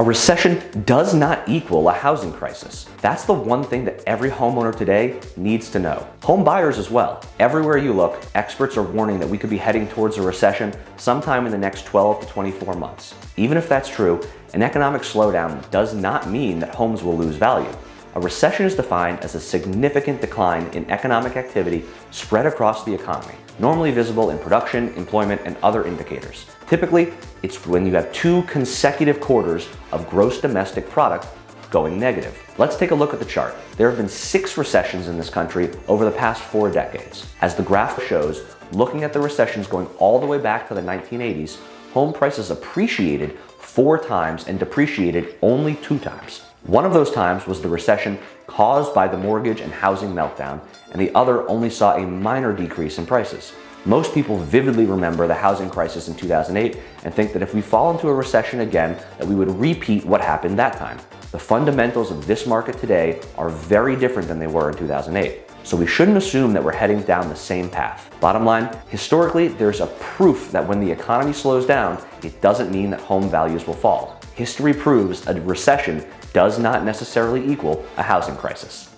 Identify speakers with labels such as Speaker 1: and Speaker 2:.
Speaker 1: A recession does not equal a housing crisis. That's the one thing that every homeowner today needs to know. Home buyers as well. Everywhere you look, experts are warning that we could be heading towards a recession sometime in the next 12 to 24 months. Even if that's true, an economic slowdown does not mean that homes will lose value. A recession is defined as a significant decline in economic activity spread across the economy, normally visible in production, employment, and other indicators. Typically, it's when you have two consecutive quarters of gross domestic product going negative. Let's take a look at the chart. There have been six recessions in this country over the past four decades. As the graph shows, looking at the recessions going all the way back to the 1980s, home prices appreciated four times and depreciated only two times. One of those times was the recession caused by the mortgage and housing meltdown, and the other only saw a minor decrease in prices. Most people vividly remember the housing crisis in 2008 and think that if we fall into a recession again, that we would repeat what happened that time. The fundamentals of this market today are very different than they were in 2008. So we shouldn't assume that we're heading down the same path. Bottom line, historically, there's a proof that when the economy slows down, it doesn't mean that home values will fall. History proves a recession does not necessarily equal a housing crisis.